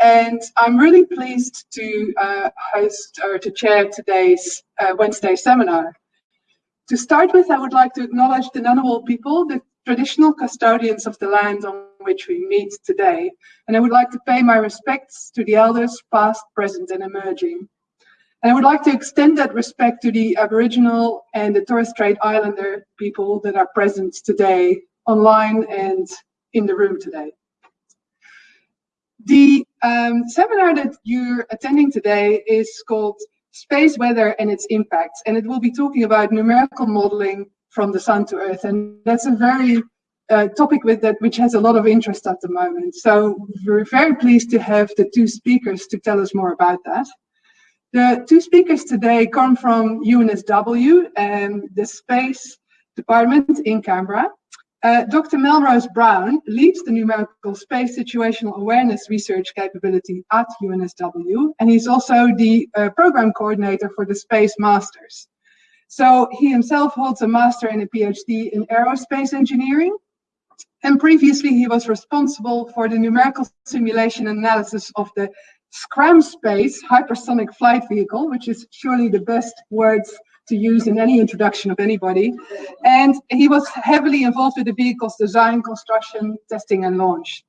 and I'm really pleased to uh, host or to chair today's uh, Wednesday seminar. To start with, I would like to acknowledge the Ngunnawal people, the traditional custodians of the land on which we meet today, and I would like to pay my respects to the elders past, present and emerging. And I would like to extend that respect to the Aboriginal and the Torres Strait Islander people that are present today online and in the room today. The um, seminar that you're attending today is called Space Weather and its Impacts, and it will be talking about numerical modeling from the sun to earth. And that's a very uh, topic with that which has a lot of interest at the moment. So we're very pleased to have the two speakers to tell us more about that. The two speakers today come from UNSW and the Space Department in Canberra. Uh, Dr. Melrose Brown leads the numerical space situational awareness research capability at UNSW, and he's also the uh, program coordinator for the Space Masters. So he himself holds a master and a PhD in aerospace engineering, and previously he was responsible for the numerical simulation analysis of the SCRAMSPACE hypersonic flight vehicle, which is surely the best words to use in any introduction of anybody. And he was heavily involved with the vehicle's design, construction, testing, and launch.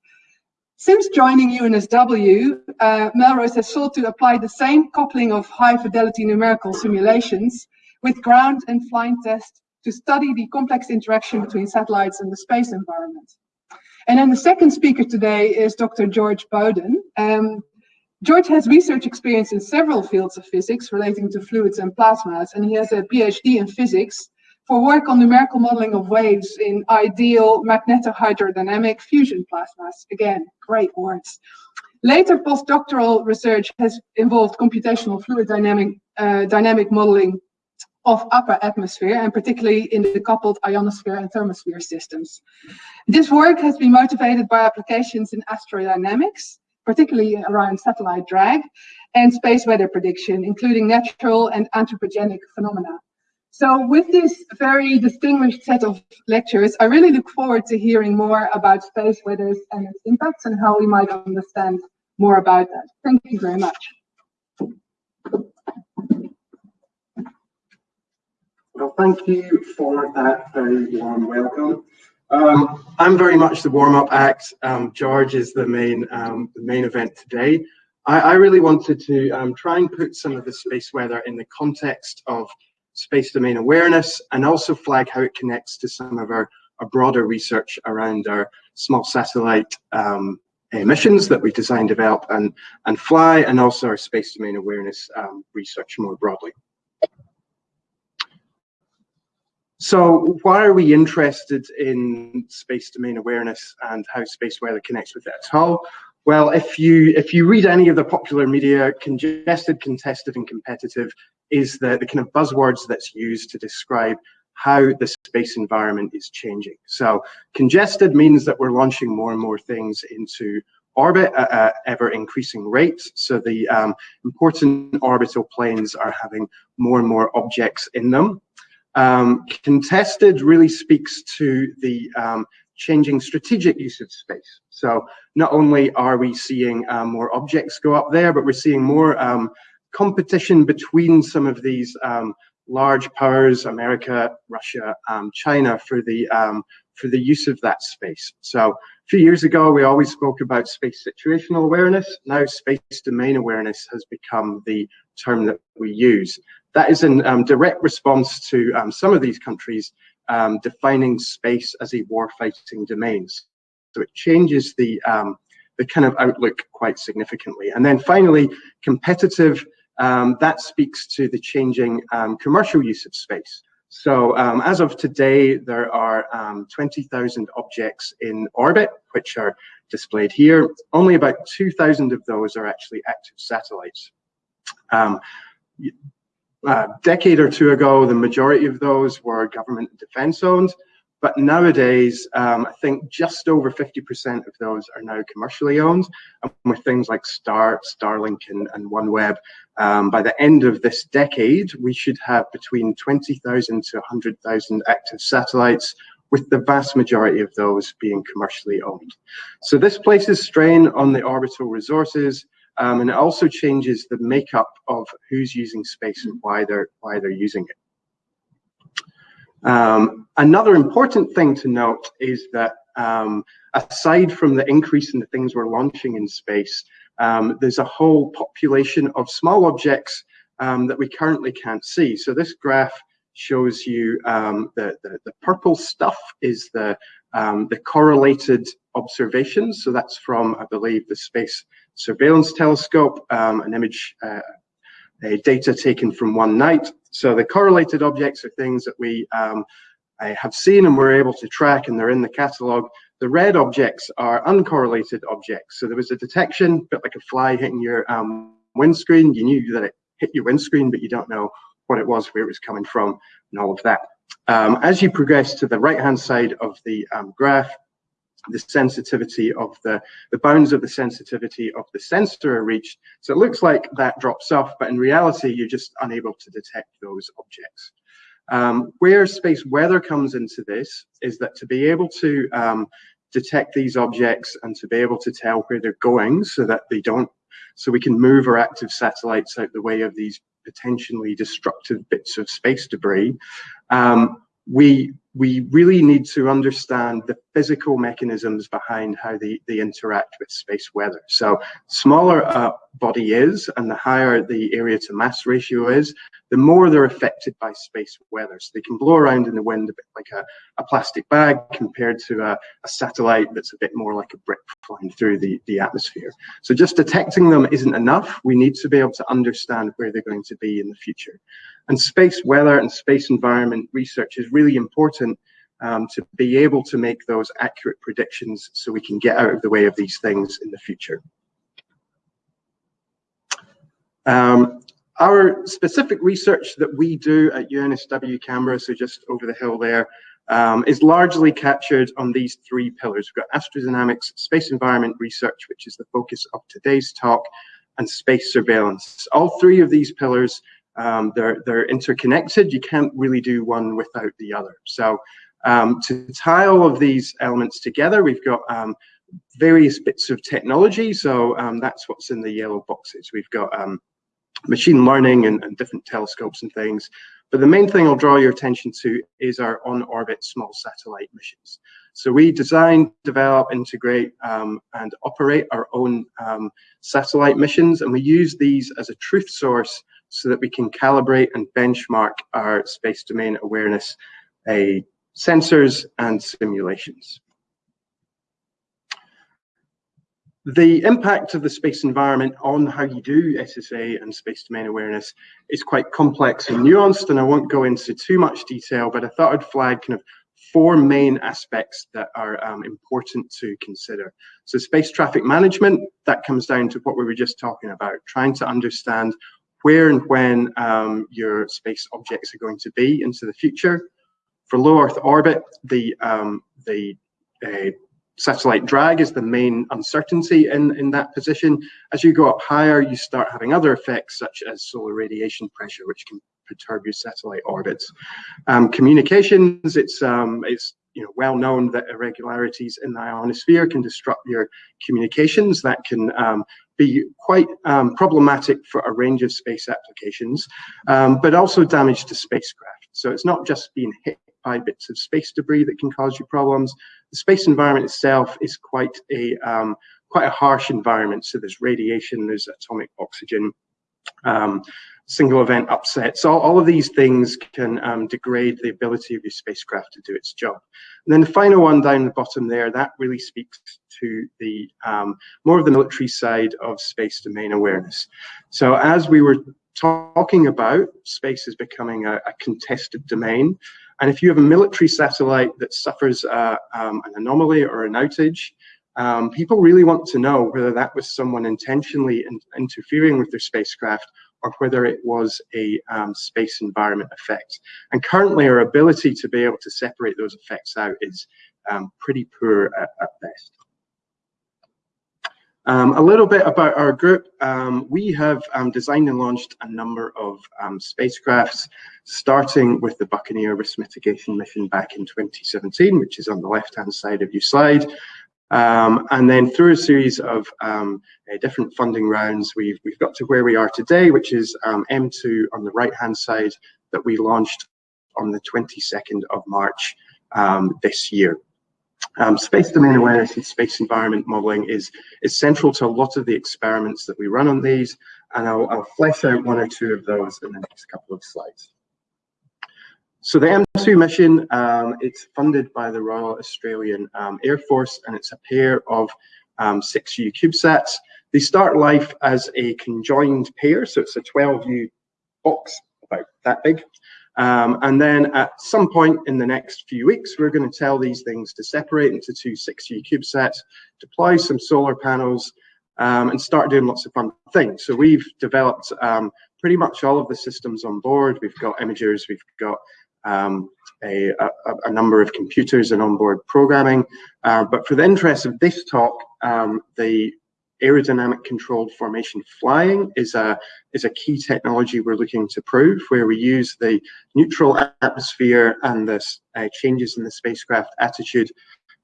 Since joining UNSW, uh, Melrose has sought to apply the same coupling of high fidelity numerical simulations with ground and flying tests to study the complex interaction between satellites and the space environment. And then the second speaker today is Dr. George Bowden. Um, George has research experience in several fields of physics relating to fluids and plasmas, and he has a PhD in physics for work on numerical modeling of waves in ideal magnetohydrodynamic fusion plasmas. Again, great words. Later postdoctoral research has involved computational fluid dynamic, uh, dynamic modeling of upper atmosphere and particularly in the coupled ionosphere and thermosphere systems. This work has been motivated by applications in astrodynamics, particularly around satellite drag, and space weather prediction, including natural and anthropogenic phenomena. So with this very distinguished set of lectures, I really look forward to hearing more about space weather and its impacts and how we might understand more about that. Thank you very much. Well, thank you for that very warm welcome. Um, I'm very much the warm-up act. Um, George is the main um, the main event today. I, I really wanted to um, try and put some of the space weather in the context of space domain awareness and also flag how it connects to some of our, our broader research around our small satellite um, missions that we design, develop and, and fly and also our space domain awareness um, research more broadly. So why are we interested in space domain awareness and how space weather connects with it at all? Well, if you if you read any of the popular media, congested, contested, and competitive is the, the kind of buzzwords that's used to describe how the space environment is changing. So congested means that we're launching more and more things into orbit at an ever increasing rate. So the um, important orbital planes are having more and more objects in them. Um, contested really speaks to the um, changing strategic use of space. So not only are we seeing um, more objects go up there, but we're seeing more um, competition between some of these um, large powers, America, Russia, um, China, for the for the use of that space. So a few years ago, we always spoke about space situational awareness. Now space domain awareness has become the term that we use. That is in um, direct response to um, some of these countries um, defining space as a war-fighting domain. So it changes the, um, the kind of outlook quite significantly. And then finally, competitive, um, that speaks to the changing um, commercial use of space. So um, as of today, there are um, 20,000 objects in orbit, which are displayed here. Only about 2,000 of those are actually active satellites. Um, a decade or two ago, the majority of those were government and defense owned. But nowadays, um, I think just over 50% of those are now commercially owned. And with things like Star, Starlink and, and OneWeb, um, by the end of this decade, we should have between 20,000 to 100,000 active satellites with the vast majority of those being commercially owned. So this places strain on the orbital resources, um, and it also changes the makeup of who's using space and why they're why they're using it. Um, another important thing to note is that um, aside from the increase in the things we're launching in space, um, there's a whole population of small objects um, that we currently can't see. So this graph shows you um, the, the, the, purple stuff is the, um, the correlated observations. So that's from, I believe, the Space Surveillance Telescope, um, an image, uh, data taken from one night. So the correlated objects are things that we um, have seen and we're able to track and they're in the catalog. The red objects are uncorrelated objects. So there was a detection, a bit like a fly hitting your um, windscreen. You knew that it hit your windscreen, but you don't know what it was, where it was coming from, and all of that. Um, as you progress to the right-hand side of the um, graph, the sensitivity of the, the bounds of the sensitivity of the sensor are reached. So it looks like that drops off, but in reality, you're just unable to detect those objects. Um, where space weather comes into this is that to be able to um, detect these objects and to be able to tell where they're going so that they don't, so we can move our active satellites out the way of these potentially destructive bits of space debris, um, we we really need to understand the physical mechanisms behind how they, they interact with space weather. So smaller a body is and the higher the area to mass ratio is, the more they're affected by space weather. So they can blow around in the wind a bit like a, a plastic bag compared to a, a, satellite that's a bit more like a brick flying through the, the atmosphere. So just detecting them isn't enough. We need to be able to understand where they're going to be in the future. And space weather and space environment research is really important um, to be able to make those accurate predictions so we can get out of the way of these things in the future. Um, our specific research that we do at UNSW Canberra, so just over the hill there, um, is largely captured on these three pillars. We've got astrodynamics, space environment research, which is the focus of today's talk, and space surveillance. All three of these pillars, um, they're, they're interconnected. You can't really do one without the other. So um, to tie all of these elements together, we've got um, various bits of technology. So um, that's what's in the yellow boxes. We've got um, machine learning and, and, different telescopes and things. But the main thing I'll draw your attention to is our on-orbit small satellite missions. So we design, develop, integrate, um, and operate our own um, satellite missions, and we use these as a truth source so that we can calibrate and benchmark our space domain awareness a sensors and simulations. The impact of the space environment on how you do SSA and space domain awareness is quite complex and nuanced, and I won't go into too much detail, but I thought I'd flag kind of four main aspects that are um, important to consider. So space traffic management, that comes down to what we were just talking about, trying to understand where and when um, your space objects are going to be into the future. For low Earth orbit, the um, the uh, satellite drag is the main uncertainty in, in that position. As you go up higher, you start having other effects such as solar radiation pressure, which can perturb your satellite orbits. Um, communications, it's, um, it's you know, well known that irregularities in the ionosphere can disrupt your communications. That can um, be quite um, problematic for a range of space applications, um, but also damage to spacecraft. So it's not just being hit by bits of space debris that can cause you problems. The space environment itself is quite a um, quite a harsh environment. So there's radiation, there's atomic oxygen, um, single event upsets. All, all of these things can um, degrade the ability of your spacecraft to do its job. And then the final one down the bottom there, that really speaks to the um, more of the military side of space domain awareness. So as we were talking about, space is becoming a, a contested domain. And if you have a military satellite that suffers uh, um, an anomaly or an outage, um, people really want to know whether that was someone intentionally in interfering with their spacecraft or whether it was a um, space environment effect. And currently our ability to be able to separate those effects out is um, pretty poor at, at best. Um, a little bit about our group. Um, we have um, designed and launched a number of um, spacecrafts, starting with the Buccaneer risk mitigation mission back in 2017, which is on the left-hand side of your slide. Um, and then through a series of um, uh, different funding rounds, we've, we've got to where we are today, which is M2 on the right-hand side that we launched on the 22nd of March this year. Um, space domain awareness and space environment modeling is, is central to a lot of the experiments that we run on these, and I'll, I'll flesh out one or two of those in the next couple of slides. So the M2 mission, um, it's funded by the Royal Australian um, Air Force, and it's a pair of um, 6U CubeSats. They start life as a conjoined pair, so it's a 12U box about that big. Um, and then at some point in the next few weeks, we're going to tell these things to separate into two 6U CubeSats, deploy some solar panels, um, and start doing lots of fun things. So we've developed um, pretty much all of the systems on board. We've got imagers, we've got um, a, a, a, number of computers and onboard programming. Uh, but for the interest of this talk, um, the aerodynamic controlled formation flying is a, is a key technology we're looking to prove, where we use the neutral atmosphere and the uh, changes in the spacecraft attitude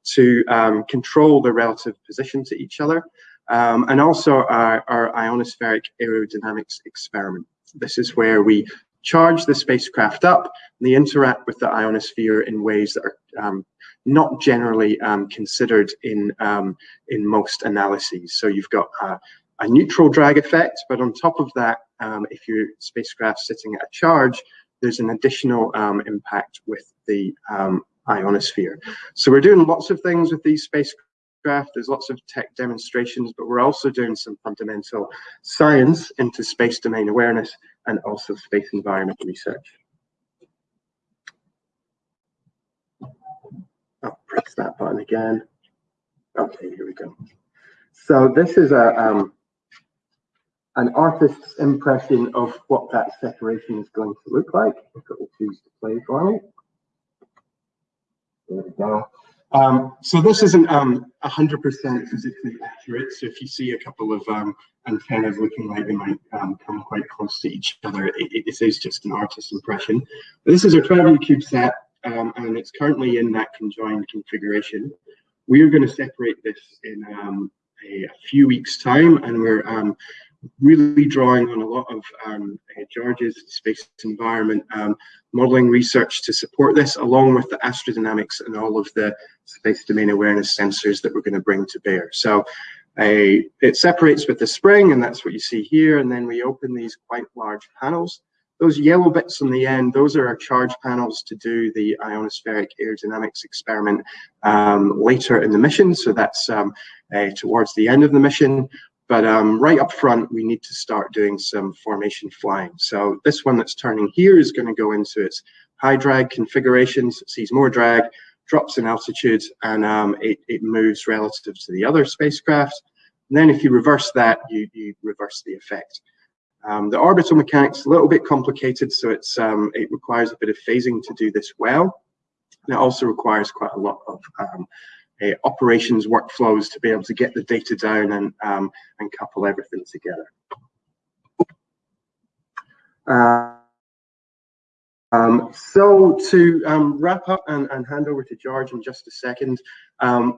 to um, control the relative position to each other, um, and also our, our ionospheric aerodynamics experiment. This is where we charge the spacecraft up, and they interact with the ionosphere in ways that are um, not generally um, considered in, um, in most analyses. So you've got a, a, neutral drag effect, but on top of that, um, if your spacecraft sitting at a charge, there's an additional um, impact with the ionosphere. So we're doing lots of things with these spacecraft. There's lots of tech demonstrations, but we're also doing some fundamental science into space domain awareness and also space environment research. I'll press that button again. Okay, here we go. So this is a um, an artist's impression of what that separation is going to look like. If it will choose to play for me. There we go. Um, so this isn't 100% um, physically accurate. So if you see a couple of um, antennas looking like they might um, come quite close to each other, it, it is just an artist's impression. But this is a 12U CubeSat um, and it's currently in that conjoined configuration. We are going to separate this in um, a, a, few weeks' time, and we're um, really drawing on a lot of um, George's space environment um, modeling research to support this, along with the astrodynamics and all of the space domain awareness sensors that we're going to bring to bear. So it separates with the spring, and that's what you see here, and then we open these quite large panels. Those yellow bits on the end, those are our charge panels to do the ionospheric aerodynamics experiment um, later in the mission. So that's um, uh, towards the end of the mission. But um, right up front, we need to start doing some formation flying. So this one that's turning here is going to go into its high drag configurations, it sees more drag, drops in altitude, and um, it, it moves relative to the other spacecraft. And then if you reverse that, you, you reverse the effect. Um, the orbital mechanics a little bit complicated, so it's um, it requires a bit of phasing to do this well. And it also requires quite a lot of um, uh, operations workflows to be able to get the data down and um, and couple everything together. Uh, um, so to um, wrap up and, and, hand over to George in just a second, um,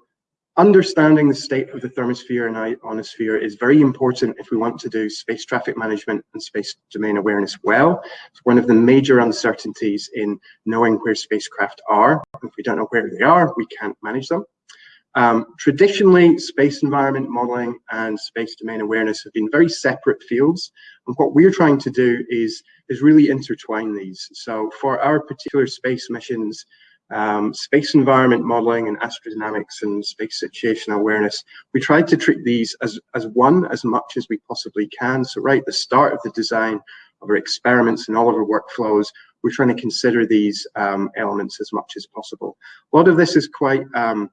understanding the state of the thermosphere and ionosphere is very important if we want to do space traffic management and space domain awareness well. It's one of the major uncertainties in knowing where spacecraft are. If we don't know where they are, we can't manage them. Um, traditionally, space environment modeling and space domain awareness have been very separate fields. And what we're trying to do is, is really intertwine these. So for our particular space missions, um, space environment modeling and astrodynamics and space situational awareness, we tried to treat these as, as one as much as we possibly can. So right at the start of the design of our experiments and all of our workflows, we're trying to consider these um, elements as much as possible. A lot of this is quite um,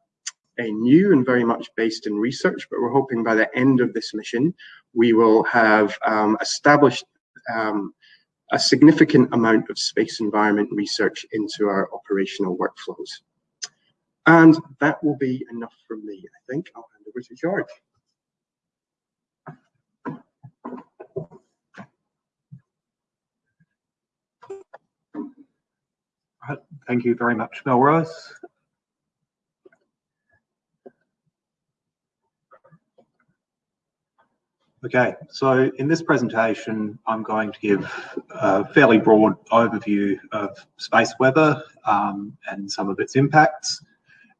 new and very much based in research, but we're hoping by the end of this mission, we will have um, established um, a significant amount of space environment research into our operational workflows. And that will be enough from me, I think. I'll hand over to George. Thank you very much, Melrose. Okay, so in this presentation, I'm going to give a fairly broad overview of space weather um, and some of its impacts,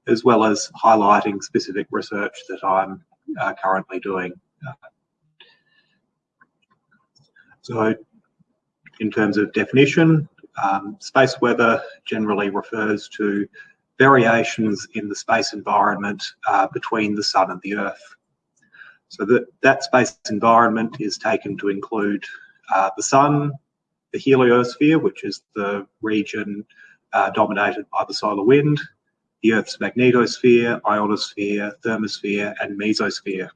as well as highlighting specific research that I'm uh, currently doing. So in terms of definition, um, space weather generally refers to variations in the space environment uh, between the sun and the earth. So that, that space environment is taken to include uh, the sun, the heliosphere, which is the region uh, dominated by the solar wind, the Earth's magnetosphere, ionosphere, thermosphere, and mesosphere.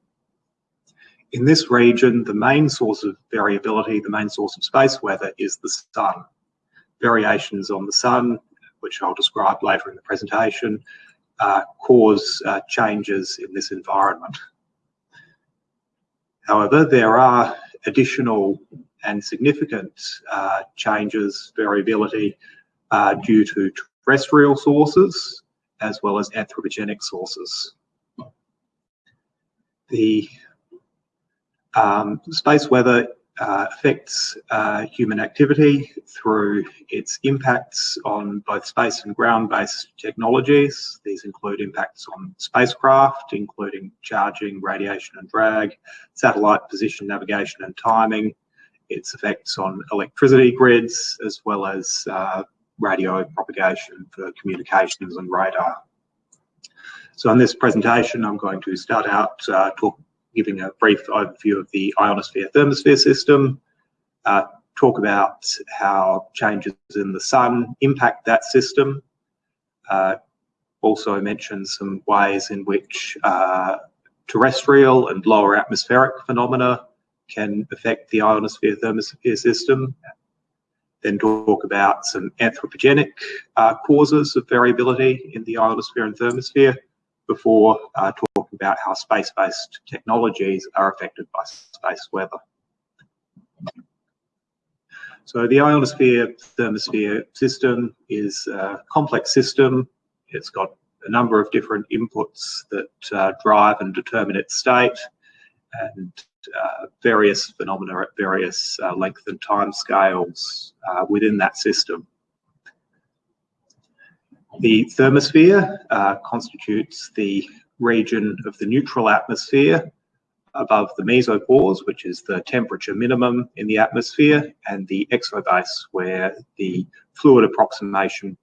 In this region, the main source of variability, the main source of space weather is the sun. Variations on the sun, which I'll describe later in the presentation, uh, cause uh, changes in this environment. However, there are additional and significant uh, changes, variability, uh, due to terrestrial sources as well as anthropogenic sources. The um, space weather uh, affects uh, human activity through its impacts on both space and ground-based technologies. These include impacts on spacecraft, including charging, radiation and drag, satellite position, navigation and timing, its effects on electricity grids, as well as uh, radio propagation for communications and radar. So in this presentation, I'm going to start out uh, talk, giving a brief overview of the ionosphere thermosphere system, uh, talk about how changes in the sun impact that system, uh, also mention some ways in which uh, terrestrial and lower atmospheric phenomena can affect the ionosphere thermosphere system, then talk about some anthropogenic uh, causes of variability in the ionosphere and thermosphere before uh, talking about how space-based technologies are affected by space weather. So the ionosphere thermosphere system is a complex system. It's got a number of different inputs that uh, drive and determine its state and uh, various phenomena at various uh, length and time scales uh, within that system. The thermosphere uh, constitutes the region of the neutral atmosphere above the mesopause, which is the temperature minimum in the atmosphere, and the exobase, where the fluid approximation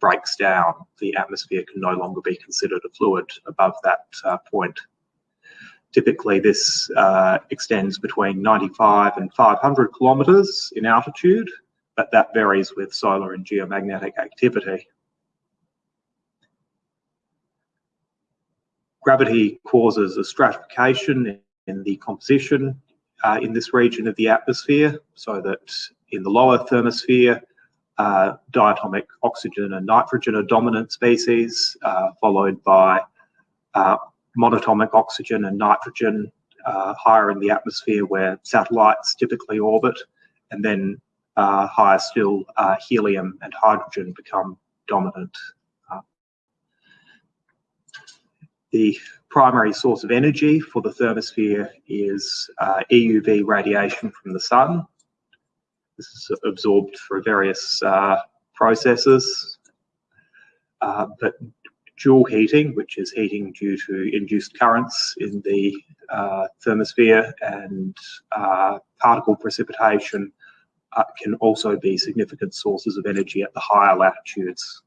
breaks down. The atmosphere can no longer be considered a fluid above that uh, point. Typically, this uh, extends between 95 and 500 kilometres in altitude, but that varies with solar and geomagnetic activity. Gravity causes a stratification in the composition uh, in this region of the atmosphere, so that in the lower thermosphere, uh, diatomic oxygen and nitrogen are dominant species, uh, followed by uh, monatomic oxygen and nitrogen uh, higher in the atmosphere where satellites typically orbit, and then uh, higher still, helium and hydrogen become dominant The primary source of energy for the thermosphere is uh, EUV radiation from the sun. This is absorbed through various uh, processes, uh, but Joule heating, which is heating due to induced currents in the uh, thermosphere and uh, particle precipitation uh, can also be significant sources of energy at the higher latitudes.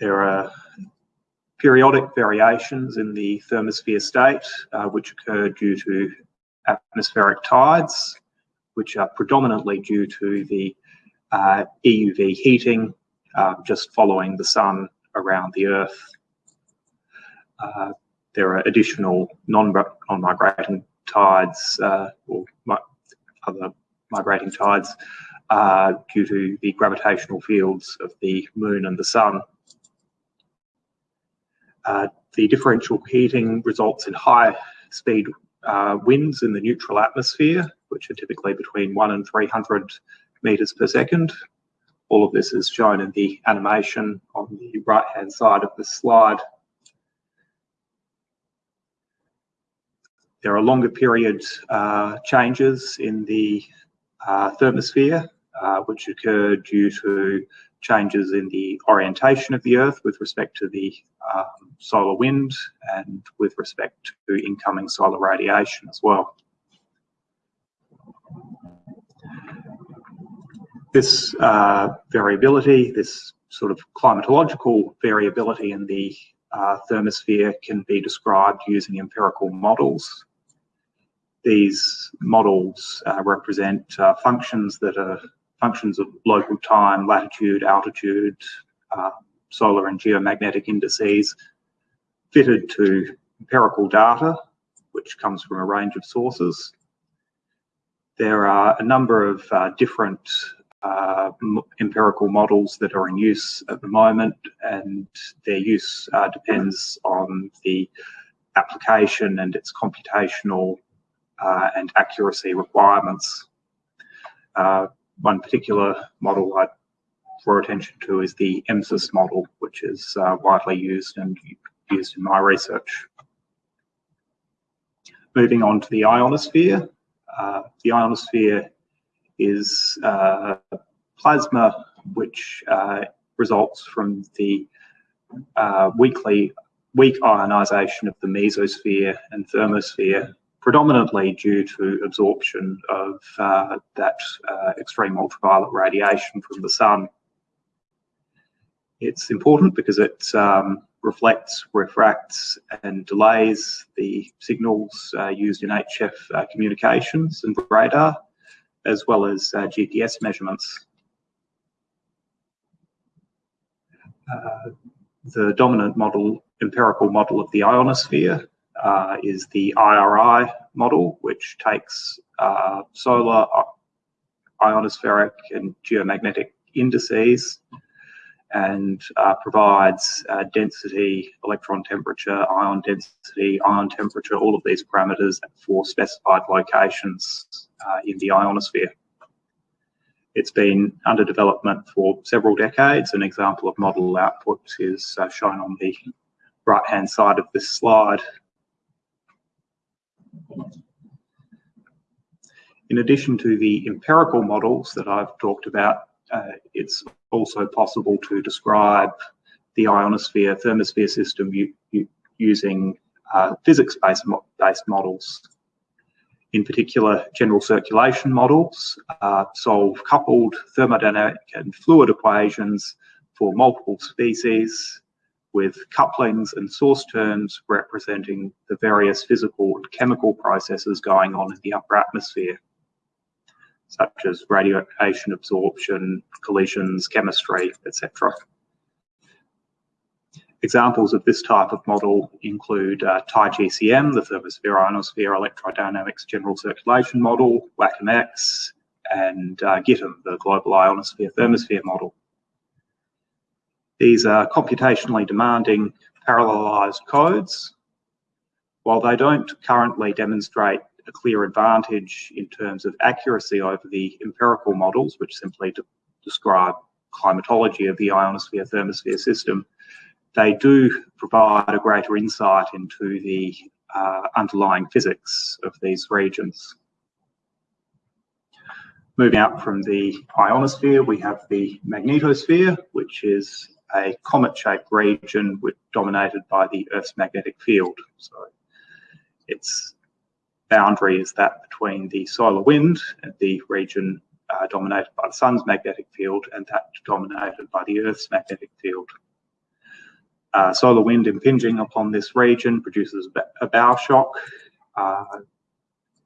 There are periodic variations in the thermosphere state, uh, which occur due to atmospheric tides, which are predominantly due to the uh, EUV heating uh, just following the sun around the Earth. Uh, there are additional non-migrating tides uh, or mi other migrating tides uh, due to the gravitational fields of the moon and the sun. Uh, the differential heating results in high speed uh, winds in the neutral atmosphere, which are typically between 1 and 300 meters per second. All of this is shown in the animation on the right-hand side of the slide. There are longer period uh, changes in the uh, thermosphere, uh, which occur due to changes in the orientation of the Earth with respect to the um, solar wind and with respect to incoming solar radiation as well. This uh, variability, this sort of climatological variability in the uh, thermosphere can be described using empirical models. These models uh, represent uh, functions that are functions of local time, latitude, altitude, uh, solar and geomagnetic indices fitted to empirical data, which comes from a range of sources. There are a number of uh, different uh, empirical models that are in use at the moment, and their use uh, depends on the application and its computational uh, and accuracy requirements. One particular model I draw attention to is the MSIS model, which is uh, widely used and used in my research. Moving on to the ionosphere. Uh, the ionosphere is uh, plasma which uh, results from the uh, weakly weak ionization of the mesosphere and thermosphere predominantly due to absorption of uh, that uh, extreme ultraviolet radiation from the sun. It's important because it um, reflects, refracts, and delays the signals uh, used in HF uh, communications and radar, as well as uh, GPS measurements. Uh, the dominant model, empirical model of the ionosphere uh, is the IRI model, which takes uh, solar, uh, ionospheric, and geomagnetic indices and uh, provides uh, density, electron temperature, ion density, ion temperature, all of these parameters for specified locations uh, in the ionosphere. It's been under development for several decades. An example of model output is shown on the right-hand side of this slide. In addition to the empirical models that I've talked about, uh, it's also possible to describe the ionosphere thermosphere system using uh, physics-based mo based models. In particular, general circulation models uh, solve coupled thermodynamic and fluid equations for multiple species with couplings and source terms representing the various physical and chemical processes going on in the upper atmosphere, such as radiation absorption, collisions, chemistry, etc. Examples of this type of model include uh, TIEGCM, the Thermosphere Ionosphere Electrodynamics General Circulation Model, WACCM-X, and uh, GITM, the Global Ionosphere Thermosphere Model. These are computationally demanding parallelized codes. While they don't currently demonstrate a clear advantage in terms of accuracy over the empirical models, which simply de describe climatology of the ionosphere thermosphere system, they do provide a greater insight into the uh, underlying physics of these regions. Moving out from the ionosphere, we have the magnetosphere, which is a comet-shaped region dominated by the Earth's magnetic field. So its boundary is that between the solar wind and the region uh, dominated by the sun's magnetic field and that dominated by the Earth's magnetic field. Uh, solar wind impinging upon this region produces a bow shock. Uh,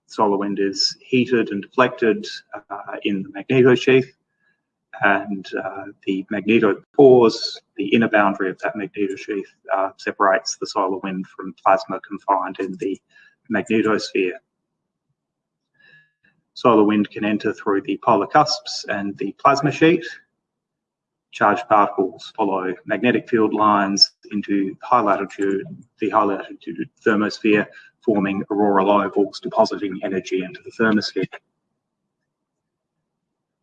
solar wind is heated and deflected uh, in the magnetosheath and uh, the magnetopause, the inner boundary of that magnetosheath, uh, separates the solar wind from plasma confined in the magnetosphere. Solar wind can enter through the polar cusps and the plasma sheet. Charged particles follow magnetic field lines into high latitude, the high latitude thermosphere, forming auroral ovals, depositing energy into the thermosphere.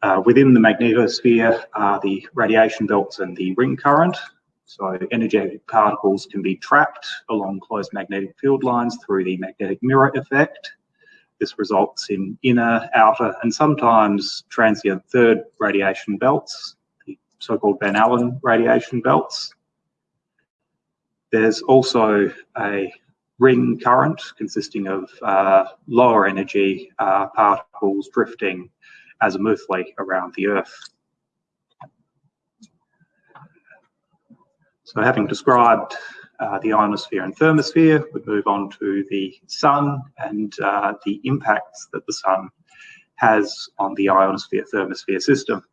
Uh, within the magnetosphere are the radiation belts and the ring current. So energetic particles can be trapped along closed magnetic field lines through the magnetic mirror effect. This results in inner, outer, and sometimes transient third radiation belts, the so-called Van Allen radiation belts. There's also a ring current consisting of uh, lower energy uh, particles drifting azimuthally around the Earth. So having described uh, the ionosphere and thermosphere, we move on to the sun and uh, the impacts that the sun has on the ionosphere thermosphere system.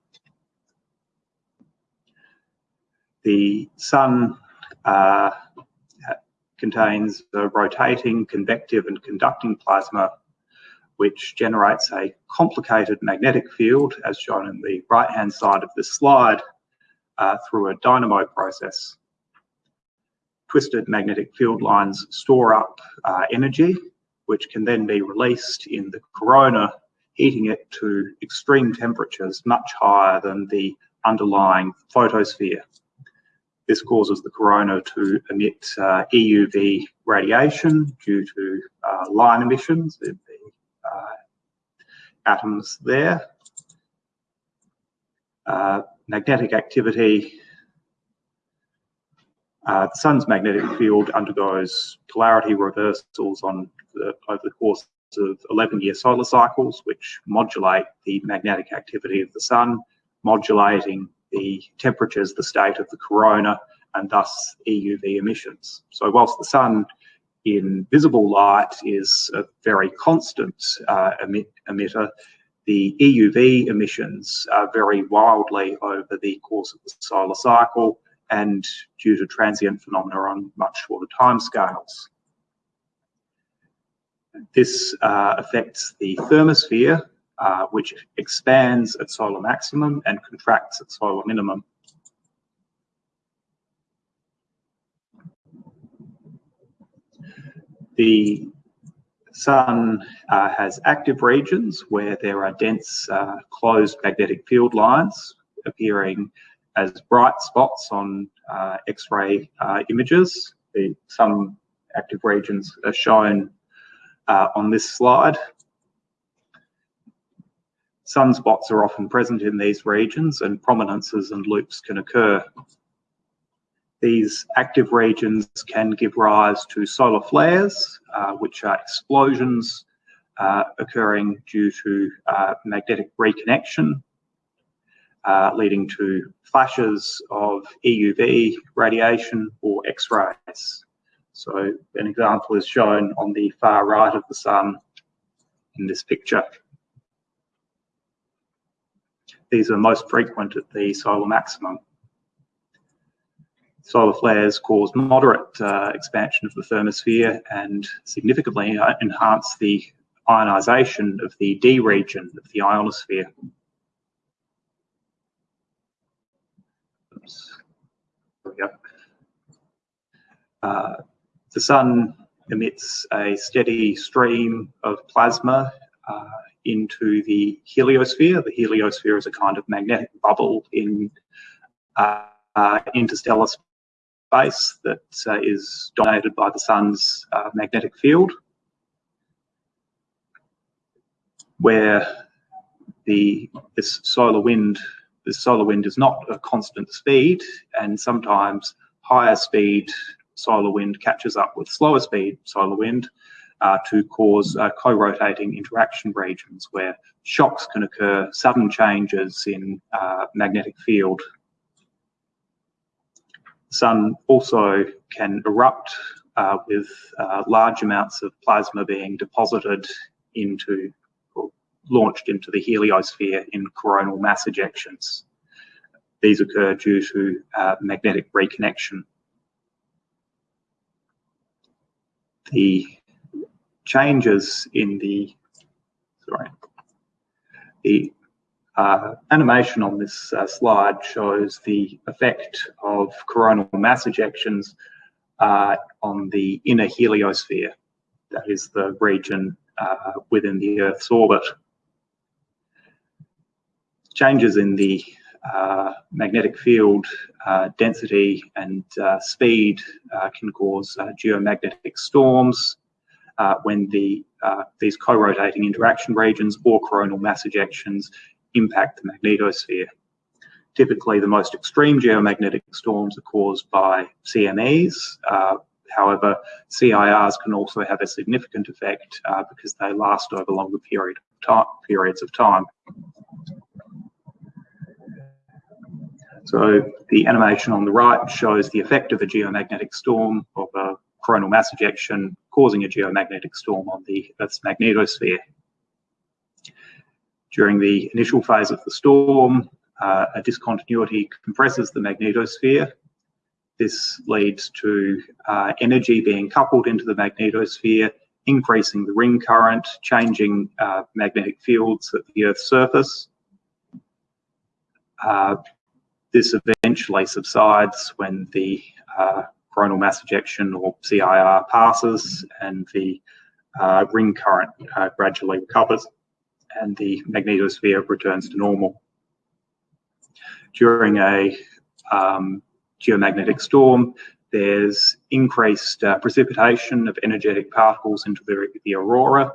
The sun uh, contains a rotating, convective and conducting plasma which generates a complicated magnetic field as shown in the right hand side of this slide uh, through a dynamo process twisted magnetic field lines store up uh, energy, which can then be released in the corona, heating it to extreme temperatures much higher than the underlying photosphere. This causes the corona to emit uh, EUV radiation due to uh, line emissions atoms there. Uh, magnetic activity uh, the sun's magnetic field undergoes polarity reversals on the, over the course of 11-year solar cycles, which modulate the magnetic activity of the sun, modulating the temperatures, the state of the corona, and thus EUV emissions. So whilst the sun in visible light is a very constant uh, emit emitter, the EUV emissions vary wildly over the course of the solar cycle, and due to transient phenomena on much shorter timescales. This uh, affects the thermosphere, uh, which expands at solar maximum and contracts at solar minimum. The sun uh, has active regions where there are dense uh, closed magnetic field lines appearing as bright spots on uh, X-ray uh, images. The, some active regions are shown uh, on this slide. Sunspots are often present in these regions and prominences and loops can occur. These active regions can give rise to solar flares, uh, which are explosions uh, occurring due to uh, magnetic reconnection uh, leading to flashes of EUV radiation or X-rays. So an example is shown on the far right of the sun in this picture. These are most frequent at the solar maximum. Solar flares cause moderate uh, expansion of the thermosphere and significantly uh, enhance the ionization of the D region of the ionosphere. Uh, the sun emits a steady stream of plasma uh, into the heliosphere. The heliosphere is a kind of magnetic bubble in uh, uh interstellar space that uh, is dominated by the sun's uh, magnetic field, where the this solar wind the solar wind is not a constant speed, and sometimes higher speed solar wind catches up with slower speed solar wind uh, to cause uh, co-rotating interaction regions where shocks can occur, sudden changes in uh, magnetic field. Sun also can erupt uh, with uh, large amounts of plasma being deposited into or launched into the heliosphere in coronal mass ejections. These occur due to uh, magnetic reconnection. The changes in the, sorry, the uh, animation on this uh, slide shows the effect of coronal mass ejections uh, on the inner heliosphere. That is the region uh, within the Earth's orbit changes in the uh, magnetic field uh, density and speed can cause geomagnetic storms when the these co-rotating interaction regions or coronal mass ejections impact the magnetosphere. Typically, the most extreme geomagnetic storms are caused by CMEs. Uh, however, CIRs can also have a significant effect uh, because they last over longer period of periods of time. So the animation on the right shows the effect of a geomagnetic storm of a coronal mass ejection causing a geomagnetic storm on the Earth's magnetosphere. During the initial phase of the storm, uh, a discontinuity compresses the magnetosphere. This leads to uh, energy being coupled into the magnetosphere, increasing the ring current, changing uh, magnetic fields at the Earth's surface. Uh, this eventually subsides when the uh, coronal mass ejection or CIR passes and the uh, ring current gradually recovers and the magnetosphere returns to normal. During a um, geomagnetic storm, there's increased uh, precipitation of energetic particles into the, the aurora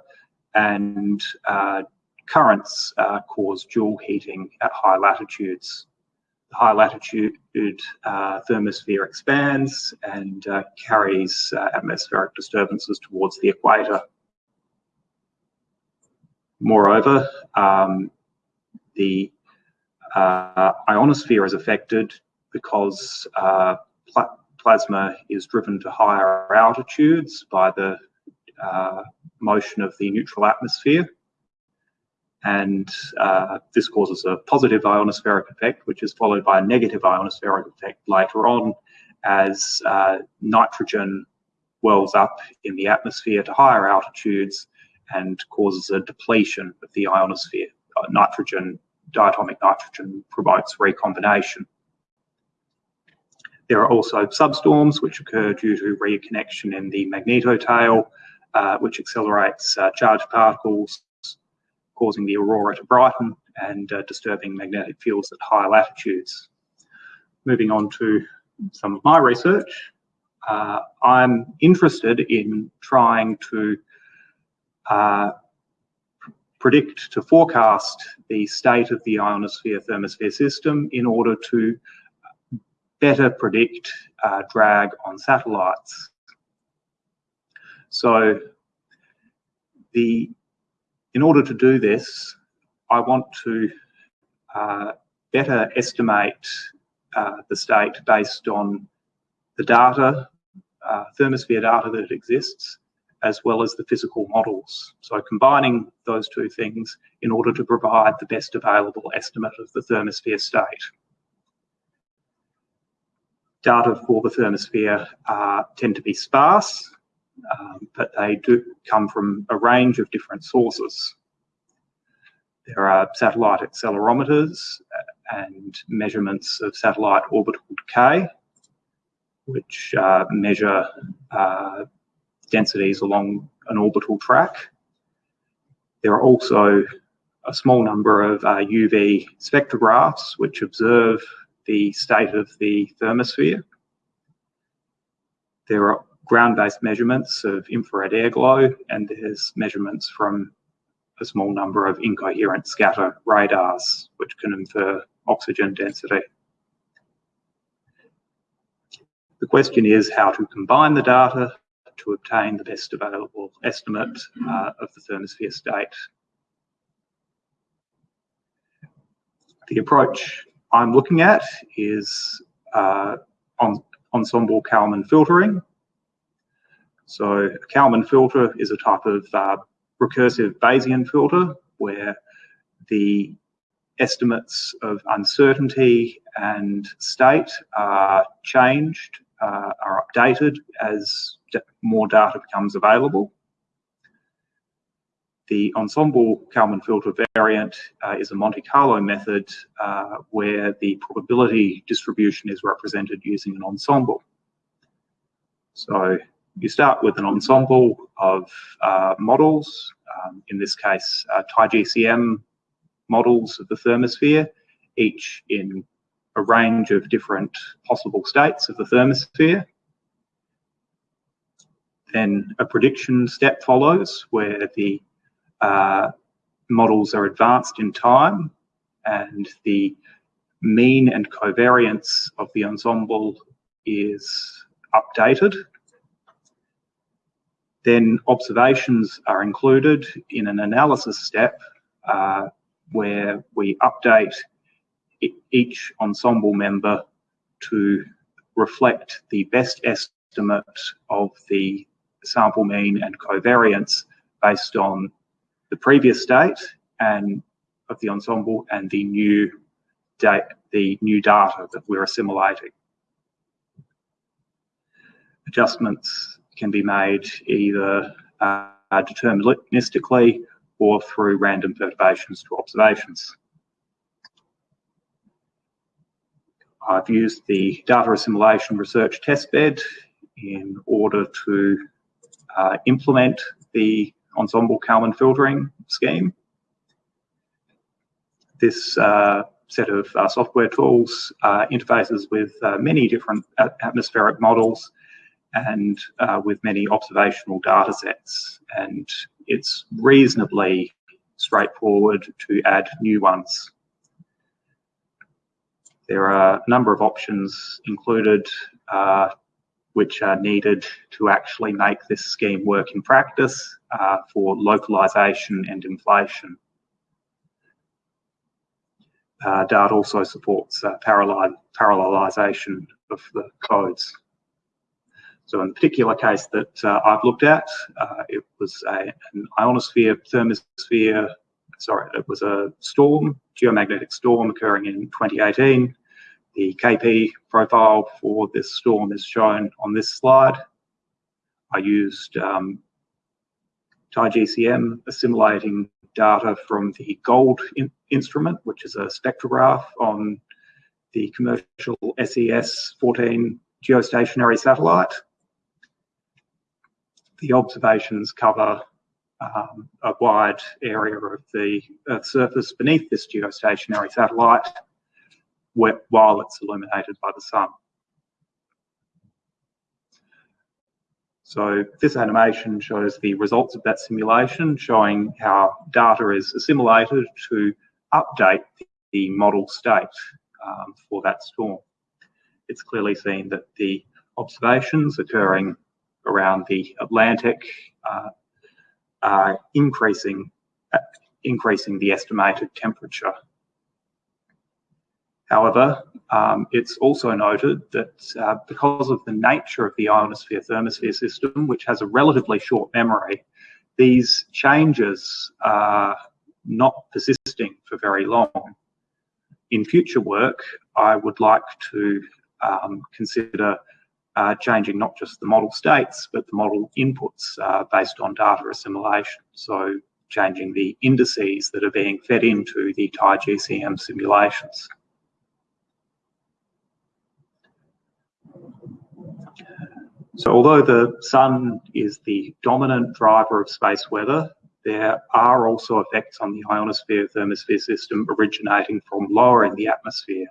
and uh, currents uh, cause Joule heating at high latitudes The high latitude uh, thermosphere expands and uh, carries uh, atmospheric disturbances towards the equator. Moreover, um, the uh, ionosphere is affected because uh, pl plasma is driven to higher altitudes by the uh, motion of the neutral atmosphere. And uh, this causes a positive ionospheric effect, which is followed by a negative ionospheric effect later on as uh, nitrogen wells up in the atmosphere to higher altitudes and causes a depletion of the ionosphere. Uh, nitrogen, diatomic nitrogen promotes recombination. There are also substorms which occur due to reconnection in the magnetotail, uh, which accelerates uh, charged particles causing the aurora to brighten and uh, disturbing magnetic fields at higher latitudes. Moving on to some of my research, uh, I'm interested in trying to uh, predict, to forecast the state of the ionosphere thermosphere system in order to better predict uh, drag on satellites. So the in order to do this, I want to uh, better estimate uh, the state based on the data, uh, thermosphere data that exists, as well as the physical models. So combining those two things in order to provide the best available estimate of the thermosphere state. Data for the thermosphere uh, tend to be sparse, um, but they do come from a range of different sources. There are satellite accelerometers and measurements of satellite orbital decay, which uh, measure uh, densities along an orbital track. There are also a small number of uh, UV spectrographs which observe the state of the thermosphere. There are ground-based measurements of infrared air glow, and there's measurements from a small number of incoherent scatter radars, which can infer oxygen density. The question is how to combine the data to obtain the best available estimate uh, of the thermosphere state. The approach I'm looking at is uh, on ensemble Kalman filtering, so a Kalman filter is a type of uh, recursive Bayesian filter where the estimates of uncertainty and state are changed, uh, are updated as more data becomes available. The ensemble Kalman filter variant uh, is a Monte Carlo method uh, where the probability distribution is represented using an ensemble. So you start with an ensemble of uh, models, um, in this case, uh, TIEGCM models of the thermosphere. each in a range of different possible states of the thermosphere. Then a prediction step follows where the uh, models are advanced in time and the mean and covariance of the ensemble is updated. Then observations are included in an analysis step uh, where we update each ensemble member to reflect the best estimate of the sample mean and covariance based on the previous state and of the ensemble and the new date, the new data that we're assimilating. Adjustments can be made either uh, deterministically or through random perturbations to observations. I've used the data assimilation research testbed in order to uh, implement the ensemble Kalman filtering scheme. This uh, set of uh, software tools uh, interfaces with uh, many different atmospheric models and uh, with many observational data sets. And it's reasonably straightforward to add new ones. There are a number of options included uh, which are needed to actually make this scheme work in practice uh, for localization and inflation. Uh, Dart also supports uh, of the codes. So in the particular case that uh, I've looked at, uh, it was a, an ionosphere thermosphere, sorry, it was a storm, geomagnetic storm occurring in 2018. The KP profile for this storm is shown on this slide. I used um, TIEGCM assimilating data from the GOLD in instrument, which is a spectrograph on the commercial SES-14 geostationary satellite the observations cover um, a wide area of the Earth's surface beneath this geostationary satellite while it's illuminated by the sun. So this animation shows the results of that simulation, showing how data is assimilated to update the model state um, for that storm. It's clearly seen that the observations occurring around the Atlantic, uh, increasing uh, increasing the estimated temperature. However, um, it's also noted that uh, because of the nature of the ionosphere thermosphere system, which has a relatively short memory, these changes are not persisting for very long. In future work, I would like to um, consider uh, changing not just the model states, but the model inputs uh, based on data assimilation. So changing the indices that are being fed into the TIEGCM simulations. So although the sun is the dominant driver of space weather, there are also effects on the ionosphere thermosphere system originating from lower in the atmosphere.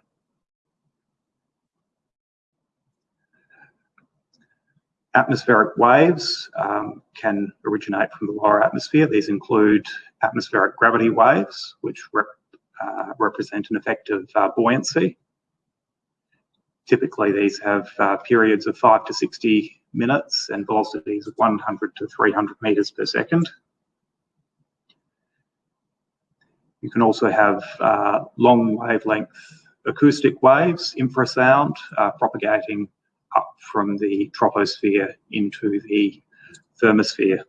Atmospheric waves um, can originate from the lower atmosphere. These include atmospheric gravity waves, which rep, uh, represent an effect of uh, buoyancy. Typically, these have uh, periods of 5 to 60 minutes and velocities of 100 to 300 metres per second. You can also have uh, long wavelength acoustic waves, infrasound, uh, propagating up from the troposphere into the thermosphere,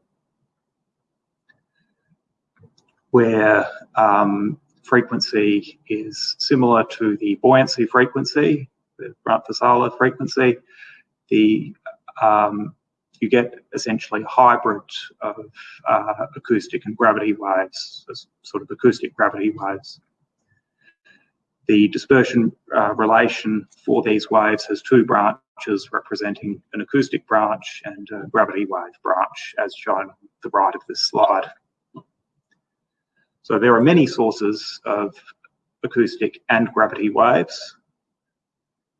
where um, frequency is similar to the buoyancy frequency, the Brunt-Väisälä frequency, the um, you get essentially a hybrid of uh, acoustic and gravity waves, sort of acoustic gravity waves. The dispersion uh, relation for these waves has two branches representing an acoustic branch and a gravity wave branch as shown on the right of this slide. So there are many sources of acoustic and gravity waves.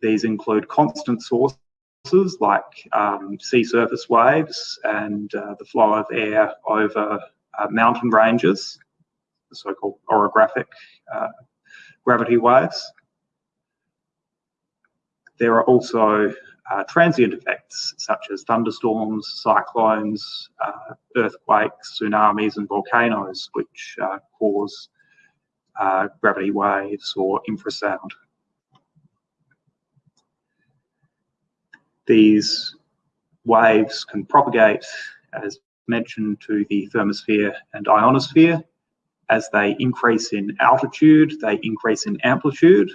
These include constant sources like um, sea surface waves and uh, the flow of air over uh, mountain ranges, the so-called orographic uh, gravity waves. There are also uh, transient effects such as thunderstorms, cyclones, uh, earthquakes, tsunamis, and volcanoes, which uh, cause uh, gravity waves or infrasound. These waves can propagate, as mentioned, to the thermosphere and ionosphere. As they increase in altitude, they increase in amplitude.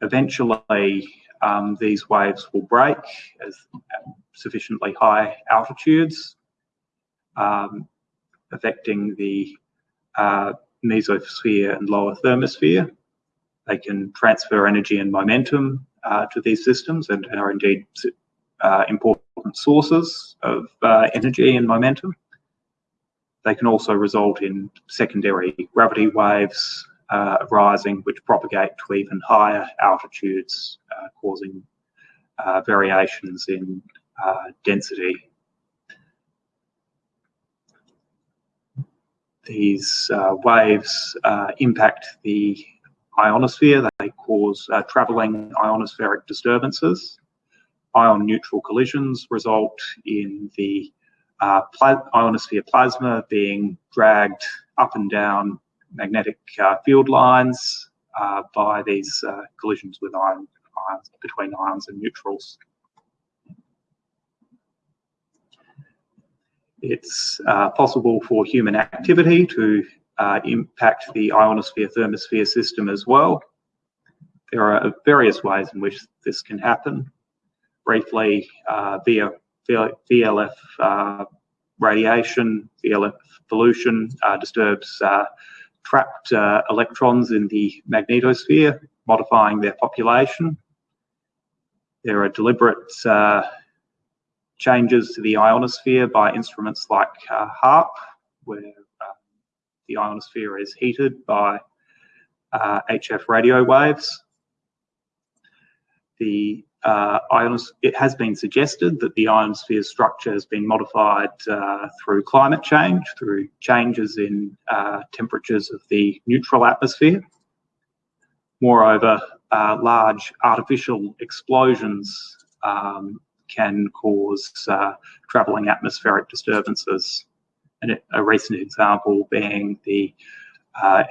Eventually, um, these waves will break at sufficiently high altitudes, um, affecting the uh, mesosphere and lower thermosphere. They can transfer energy and momentum uh, to these systems and are indeed uh, important sources of uh, energy and momentum. They can also result in secondary gravity waves uh, rising, which propagate to even higher altitudes, uh, causing uh, variations in density. These waves impact the ionosphere. They cause uh, travelling ionospheric disturbances. Ion neutral collisions result in the uh, pla ionosphere plasma being dragged up and down magnetic uh, field lines uh, by these uh, collisions with ion, ions between ions and neutrals. It's uh, possible for human activity to uh, impact the ionosphere thermosphere system as well. There are various ways in which this can happen. Briefly, via VLF uh, radiation, VLF pollution uh, disturbs uh, trapped uh, electrons in the magnetosphere, modifying their population. There are deliberate changes to the ionosphere by instruments like HAARP, where the ionosphere is heated by uh, HF radio waves. The uh, it has been suggested that the ionosphere structure has been modified uh, through climate change, through changes in uh, temperatures of the neutral atmosphere. Moreover, uh, large artificial explosions um, can cause uh, travelling atmospheric disturbances and a recent example being the uh,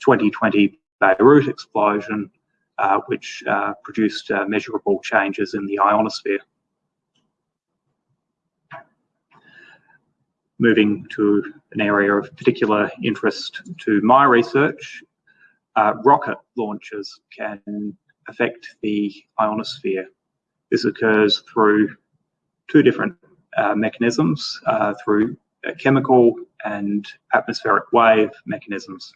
2020 Beirut explosion, uh, which uh, produced uh, measurable changes in the ionosphere. Moving to an area of particular interest to my research, uh, rocket launches can affect the ionosphere. This occurs through two different uh, mechanisms, through chemical and atmospheric wave mechanisms.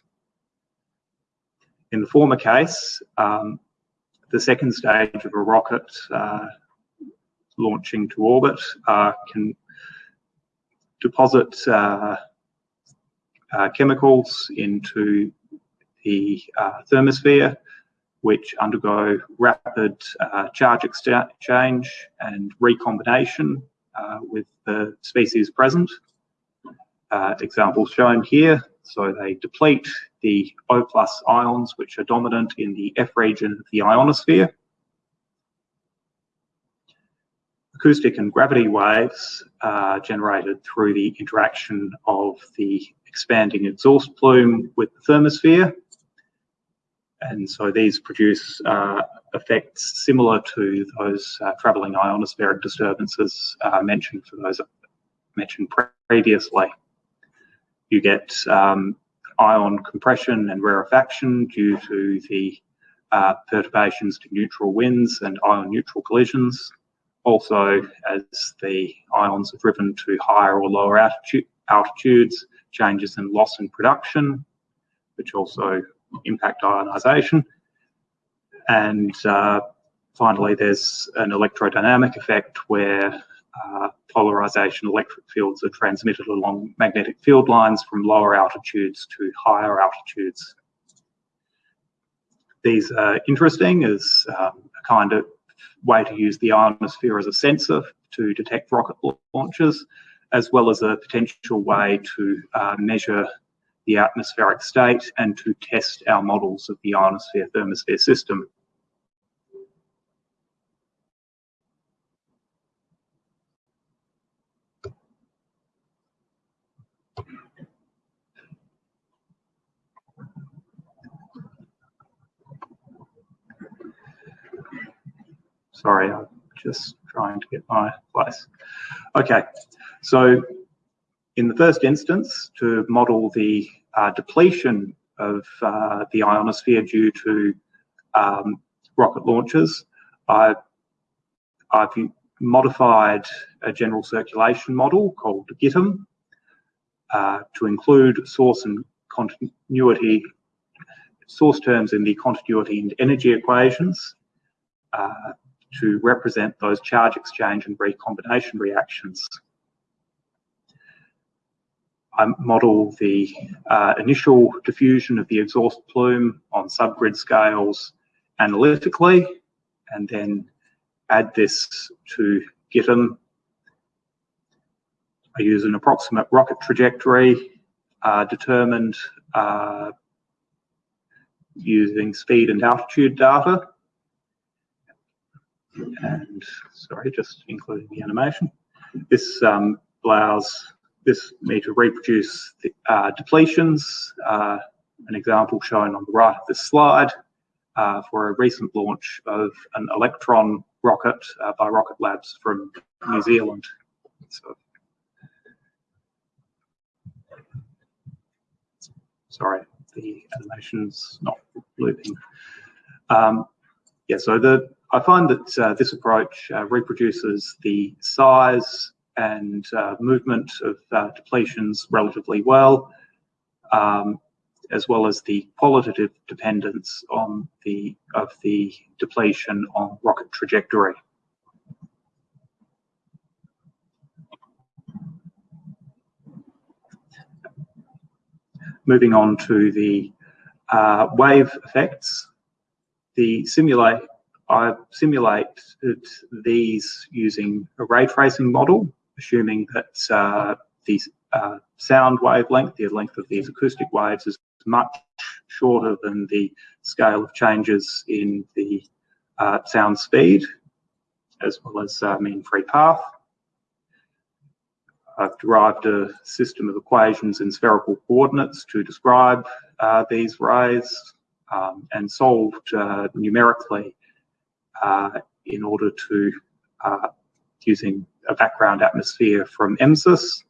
In the former case, um, the second stage of a rocket uh, launching to orbit uh, can deposit uh, uh chemicals into the uh, thermosphere, which undergo rapid charge exchange and recombination with the species present uh, examples shown here. So they deplete the O plus ions, which are dominant in the F region of the ionosphere. Acoustic and gravity waves are generated through the interaction of the expanding exhaust plume with the thermosphere. And so these produce uh, effects similar to those uh, travelling ionospheric disturbances uh, mentioned for those mentioned previously. You get um, ion compression and rarefaction due to the uh, perturbations to neutral winds and ion neutral collisions. Also, as the ions are driven to higher or lower altitude, altitudes, changes in loss and production, which also impact ionisation. And uh, finally, there's an electrodynamic effect where uh, polarization electric fields are transmitted along magnetic field lines from lower altitudes to higher altitudes. These are interesting as um, a kind of way to use the ionosphere as a sensor to detect rocket launches, as well as a potential way to uh, measure the atmospheric state and to test our models of the ionosphere thermosphere system. Sorry, I'm just trying to get my place. Okay, so in the first instance, to model the uh, depletion of uh, the ionosphere due to um, rocket launches, I, I've modified a general circulation model called GITM uh, to include source and continuity, source terms in the continuity and energy equations uh, to represent those charge exchange and recombination reactions. I model the uh, initial diffusion of the exhaust plume on subgrid scales analytically, and then add this to GITM. I use an approximate rocket trajectory uh, determined uh, using speed and altitude data and sorry, just including the animation. This um, allows this me to reproduce the uh, depletions, uh, an example shown on the right of this slide uh, for a recent launch of an Electron rocket uh, by Rocket Labs from New Zealand. So, sorry, the animation's not looping. Um, yeah, so the I find that uh, this approach uh, reproduces the size and uh, movement of uh, depletions relatively well, um, as well as the qualitative dependence on the of the depletion on rocket trajectory. Moving on to the uh, wave effects, the simulate I've simulated these using a ray tracing model, assuming that uh, the uh, sound wavelength, the length of these acoustic waves, is much shorter than the scale of changes in the uh, sound speed, as well as uh, mean free path. I've derived a system of equations in spherical coordinates to describe uh, these rays um, and solved uh, numerically in order to, uh, using a background atmosphere from MSIS,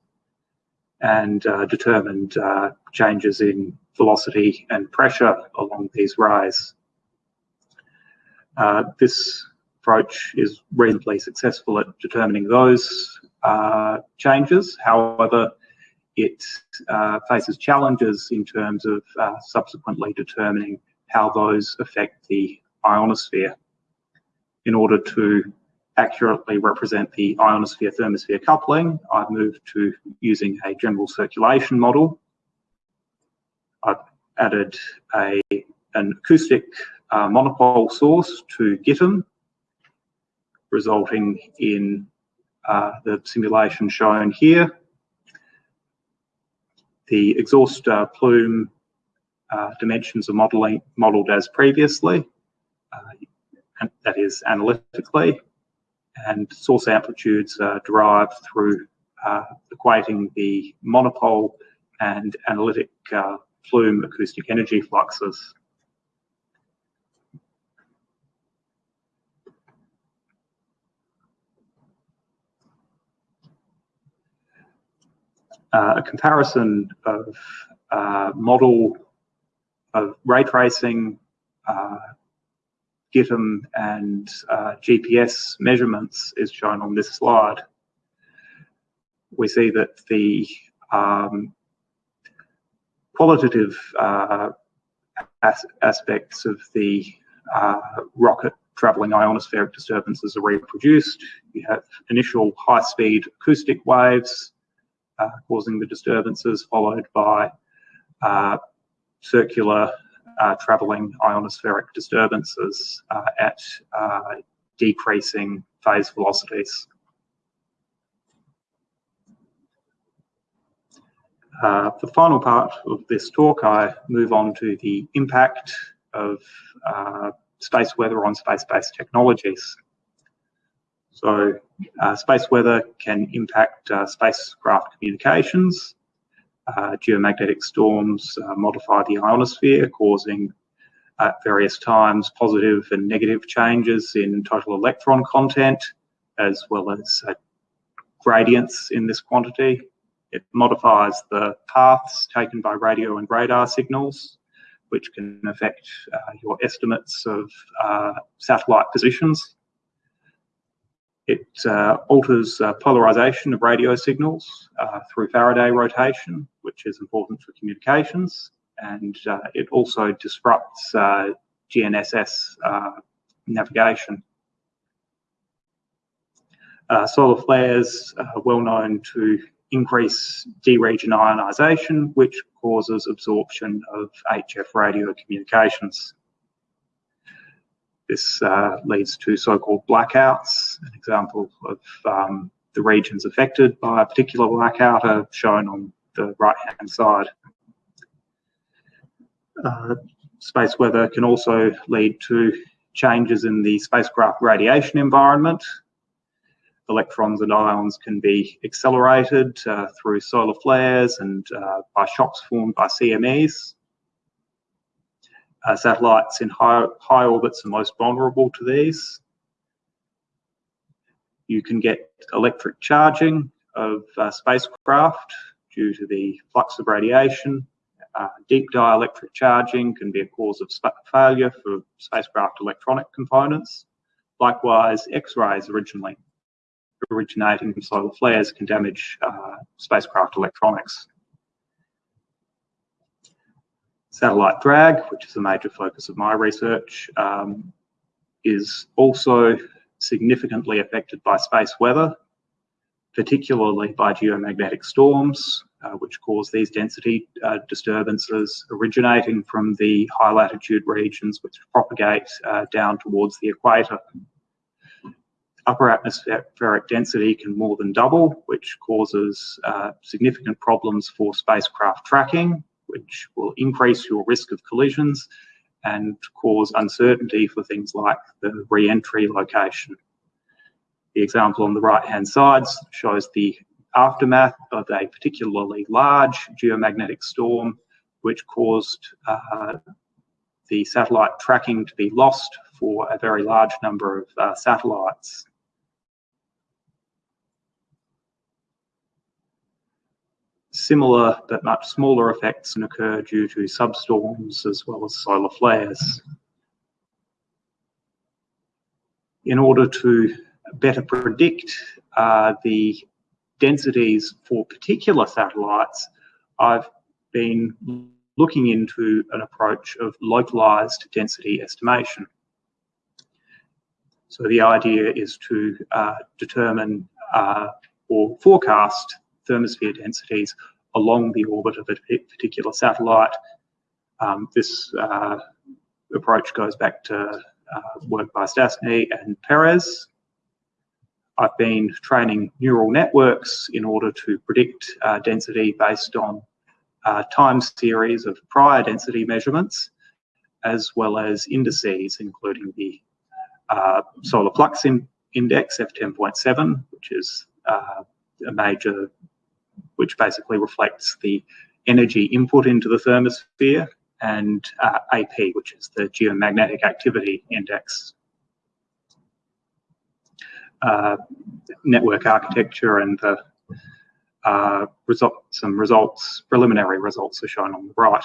and uh, determined changes in velocity and pressure along these rays. this approach is reasonably successful at determining those uh, changes. However, it uh, faces challenges in terms of uh, subsequently determining how those affect the ionosphere in order to accurately represent the ionosphere thermosphere coupling, I've moved to using a general circulation model. I've added a, an acoustic uh, monopole source to GITM, resulting in uh, the simulation shown here. The exhaust uh, plume uh, dimensions are modeling, modeled as previously. Uh, that is analytically, and source amplitudes are derived through uh, equating the monopole and analytic uh, plume acoustic energy fluxes. Uh, a comparison of uh, model of ray tracing GITM and uh, GPS measurements is shown on this slide. We see that the um, qualitative uh, as aspects of the uh, rocket traveling ionospheric disturbances are reproduced. You have initial high-speed acoustic waves uh, causing the disturbances, followed by uh, circular uh, travelling ionospheric disturbances uh, at uh, decreasing phase velocities. Uh, the final part of this talk, I move on to the impact of uh, space weather on space-based technologies. So uh, space weather can impact spacecraft communications. Uh, geomagnetic storms uh, modify the ionosphere, causing at various times positive and negative changes in total electron content, as well as gradients in this quantity. It modifies the paths taken by radio and radar signals, which can affect uh, your estimates of uh, satellite positions. It uh, alters uh, polarization of radio signals uh, through Faraday rotation, which is important for communications. And uh, it also disrupts GNSS navigation. solar flares are well known to increase D-region ionisation, which causes absorption of HF radio communications. This uh, leads to so-called blackouts. An example of um, the regions affected by a particular blackout are shown on the right-hand side. Uh, space weather can also lead to changes in the spacecraft radiation environment, electrons and ions can be accelerated uh, through solar flares and uh, by shocks formed by CMEs. Uh, satellites in high, high orbits are most vulnerable to these. You can get electric charging of uh, spacecraft due to the flux of radiation. Uh, deep dielectric charging can be a cause of failure for spacecraft electronic components. Likewise, X-rays originally originating from solar flares can damage uh, spacecraft electronics. Satellite drag, which is a major focus of my research, um, is also significantly affected by space weather, particularly by geomagnetic storms, uh, which cause these density uh, disturbances originating from the high latitude regions which propagate uh, down towards the equator. Upper atmospheric density can more than double, which causes uh, significant problems for spacecraft tracking, which will increase your risk of collisions and cause uncertainty for things like the re-entry location. The example on the right-hand side shows the aftermath of a particularly large geomagnetic storm, which caused uh, the satellite tracking to be lost for a very large number of uh, satellites. Similar but much smaller effects can occur due to substorms as well as solar flares. In order to better predict uh, the densities for particular satellites, I've been looking into an approach of localized density estimation. So the idea is to uh, determine uh, or forecast thermosphere densities along the orbit of a particular satellite. Um, this uh, approach goes back to uh, work by Stastny and Perez. I've been training neural networks in order to predict uh, density based on uh, time series of prior density measurements, as well as indices, including the solar flux in index F10.7, which is uh, a major which basically reflects the energy input into the thermosphere, and uh, AP, which is the geomagnetic activity index. Uh, network architecture and the uh, result, some results, preliminary results are shown on the right.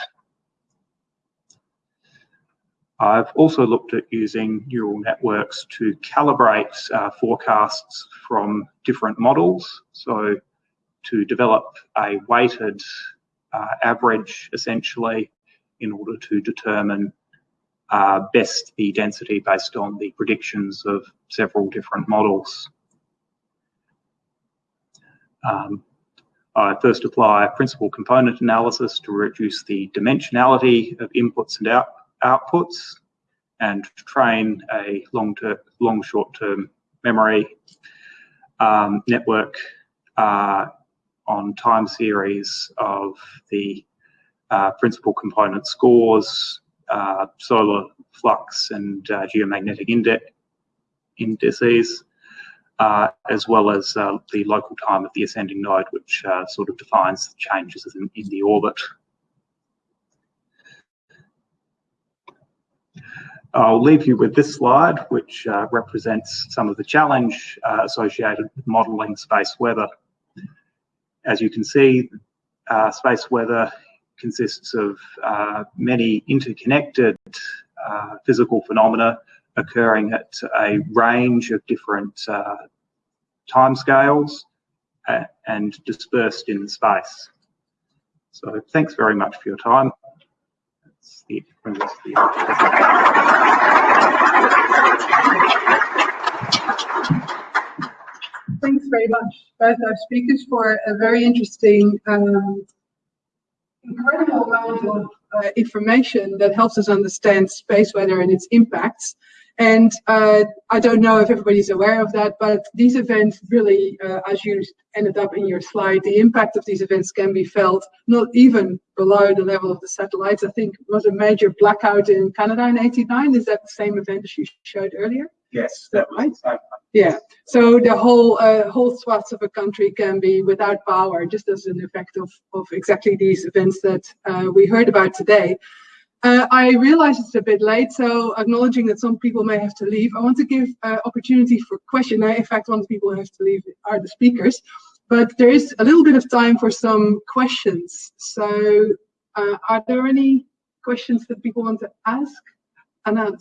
I've also looked at using neural networks to calibrate uh, forecasts from different models. So to develop a weighted uh, average essentially in order to determine uh, best the density based on the predictions of several different models. Um, I first apply principal component analysis to reduce the dimensionality of inputs and out, outputs and train a long-term, long short-term memory um, network uh, on time series of the uh, principal component scores, uh, solar flux and uh, geomagnetic index indices, uh, as well as uh, the local time of the ascending node, which sort of defines the changes in, in the orbit. I'll leave you with this slide, which uh, represents some of the challenge uh, associated with modelling space weather. As you can see, uh, space weather consists of uh, many interconnected uh, physical phenomena occurring at a range of different uh, timescales and dispersed in space. So thanks very much for your time. That's the, the Thanks very much, both our speakers, for a very interesting, um, incredible amount of uh, information that helps us understand space weather and its impacts. And uh, I don't know if everybody's aware of that, but these events really, uh, as you ended up in your slide, the impact of these events can be felt not even below the level of the satellites. I think was a major blackout in Canada in 89. Is that the same event as you showed earlier? Yes, that right. Yeah. So the whole uh, whole swaths of a country can be without power, just as an effect of of exactly these events that uh, we heard about today. Uh, I realize it's a bit late, so acknowledging that some people may have to leave, I want to give uh, opportunity for question. in fact, one of the people who have to leave are the speakers, but there is a little bit of time for some questions. So uh, are there any questions that people want to ask? Anand.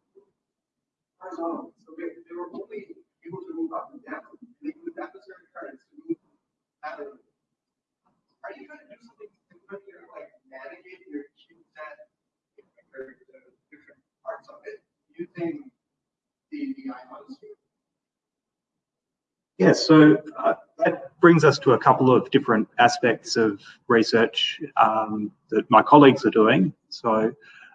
They so they, they were only able to move up and down. They moved atmospheric currents to move. Are you trying to do something similar here, like navigate your different parts of it using the? Yeah, so uh, that brings us to a couple of different aspects of research um, that my colleagues are doing. So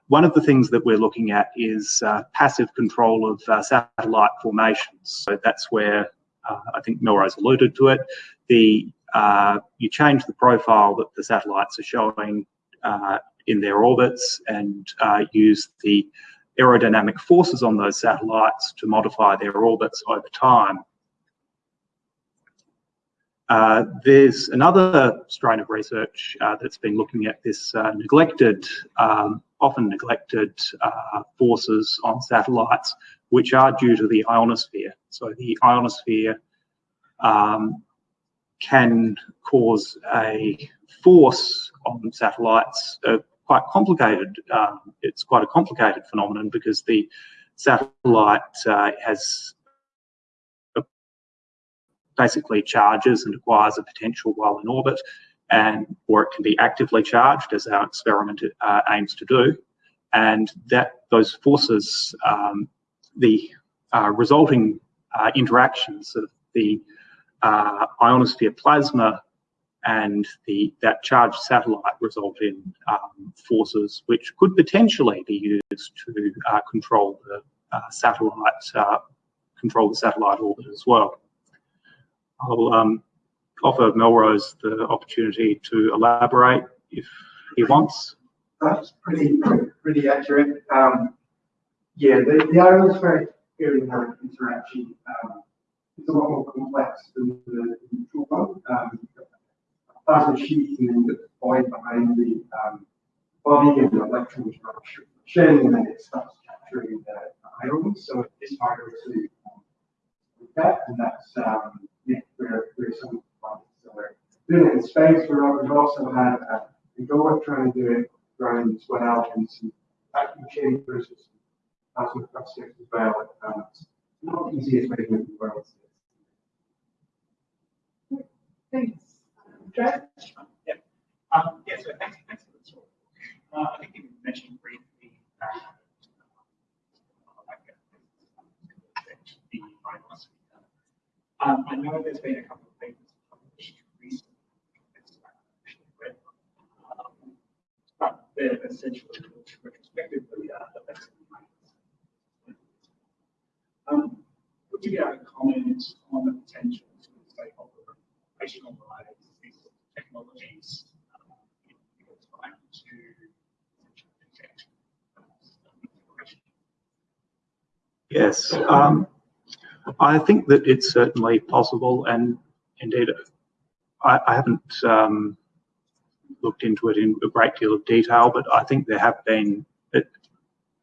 one of the things that we're looking at is uh, passive control of uh, satellite formations. So that's where uh, I think Melrose alluded to it. The uh, you change the profile that the satellites are showing uh, in their orbits and uh, use the aerodynamic forces on those satellites to modify their orbits over time. Uh, there's another strain of research uh, that's been looking at this uh, neglected, um, often neglected uh, forces on satellites, which are due to the ionosphere. So the ionosphere um, can cause a force on satellites, uh, quite complicated. Um, it's quite a complicated phenomenon because the satellite uh, has basically charges and acquires a potential while in orbit, and or it can be actively charged, as our experiment uh, aims to do, and that those forces, um, the uh, resulting uh, interactions of the uh, ionosphere plasma and the that charged satellite result in um, forces which could potentially be used to uh, control the uh, satellite control the satellite orbit as well. I'll um, offer Melrose the opportunity to elaborate if he wants. That's pretty pretty accurate. Um, yeah, the, the ionospheric aerodynamic interaction um, is a lot more complex than the neutral one. Um, plasma sheets and then the void behind the um, body and the electrons rupture and then it starts capturing the, ions. So it's harder to um, look at, and that's um, yeah, where, where some so we're doing it in space. We're, we've also had a, a go trying to do it around as well and some vacuum chambers, plasma plastics as well. Um, it's not the easiest way to move the world. Thanks. Dre? Um, yeah, so thanks, thanks for the talk. Uh, I think you mentioned briefly, uh, uh. Um, I know there's been a couple of papers published recently. it's, uh, actually read, um, They're essentially retrospectively, uh, affects the Um, would you be able to comment on the potential to say, operationalize these sorts of technologies um, in real time to detect? Yes, um, I think that it's certainly possible, and indeed, I, I haven't um, looked into it in a great deal of detail, but I think there have been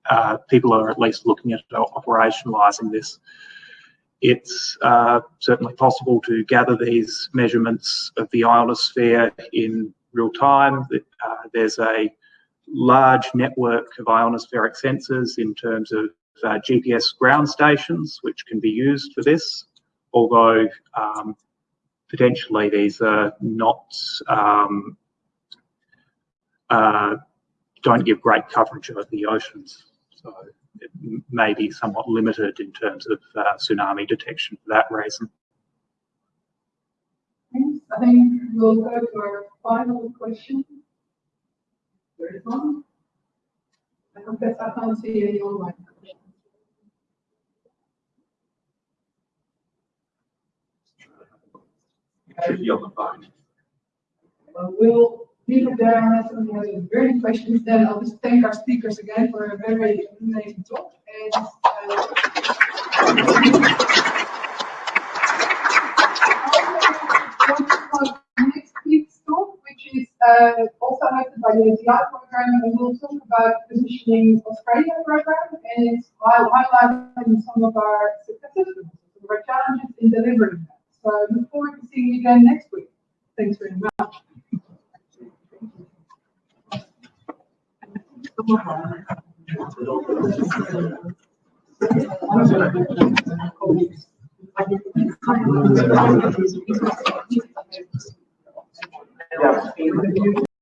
uh, people are at least looking at operationalising this. It's uh, certainly possible to gather these measurements of the ionosphere in real time. Uh, there's a large network of ionospheric sensors in terms of uh, GPS ground stations, which can be used for this, although um, potentially these are not, um, uh, don't give great coverage of the oceans. So it may be somewhat limited in terms of uh, tsunami detection for that reason. Thanks. I think we'll go to our final question. There is one. I confess I can't see any online questions. Should be on the phone. Well, we'll leave it there unless anyone has any questions. Then I'll just thank our speakers again for a very amazing talk. And uh, next week's talk, which is uh, also hosted by the ATI program, and we'll talk about positioning Australia program and it's hi- highlighting some of our successes, some of our challenges in delivering that. So I look forward to seeing you again next week. Thanks very much. 私たちはこのように私たちのお話を聞いています。